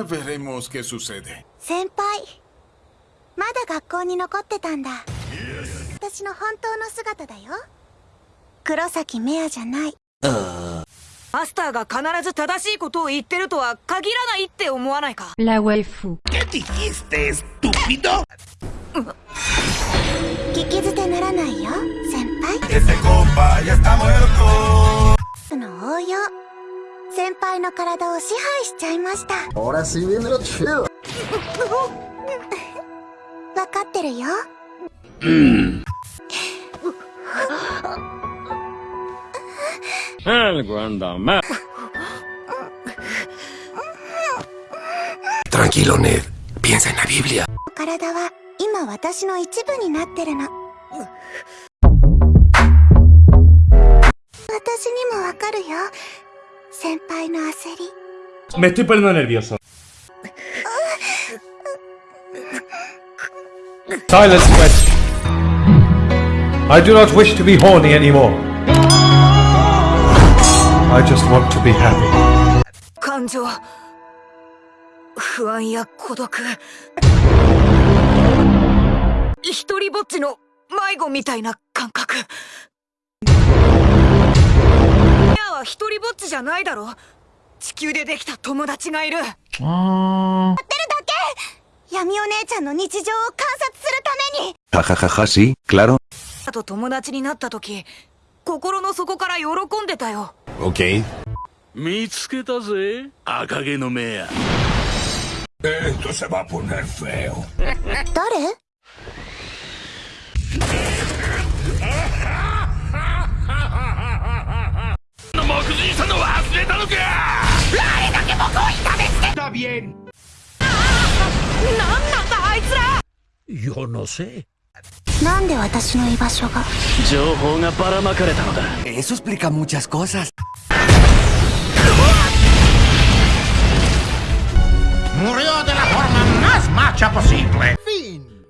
Ah, veremos qué sucede. 先輩まだ学校に残ってたんだ私の本当の姿だよ黒崎メアじゃないマスターが必ず正しいことを言ってるとは限らないって思わないか？La waifu. ¿Qué dijiste, estúpido? 聞き捨てならないよ先輩 Ese compa ya está muerto. その応用先輩の体を支配しちゃいました chido. 分かってるよ Algo anda mal. Tranquilo, Ned. Piensa en la Biblia. 体は今私の一部になってるの私にもわかるよ先輩の焦り Me estoy poniendo nervioso. Silence, West. I do not wish to be horny anymore. I just want to be happy. 感情不安や孤独一人ぼっちの迷子みたいな感覚は一人ぼっちじゃないだろ。地球でできた友達がいる。闇お姉ちゃんの日常を観察するために。Jajajaja, sí, claro. あと友達になった時心の底から喜んでたよ。Ok. 見つけたぜ。赤毛の目や。Esto se va a poner feo. 誰 Está bien. なんなんだあいつら Yo no sé なんで私の居場所が情報がばらまかれたのだ Eso explica muchas cosas. Murió de la forma más macha posible.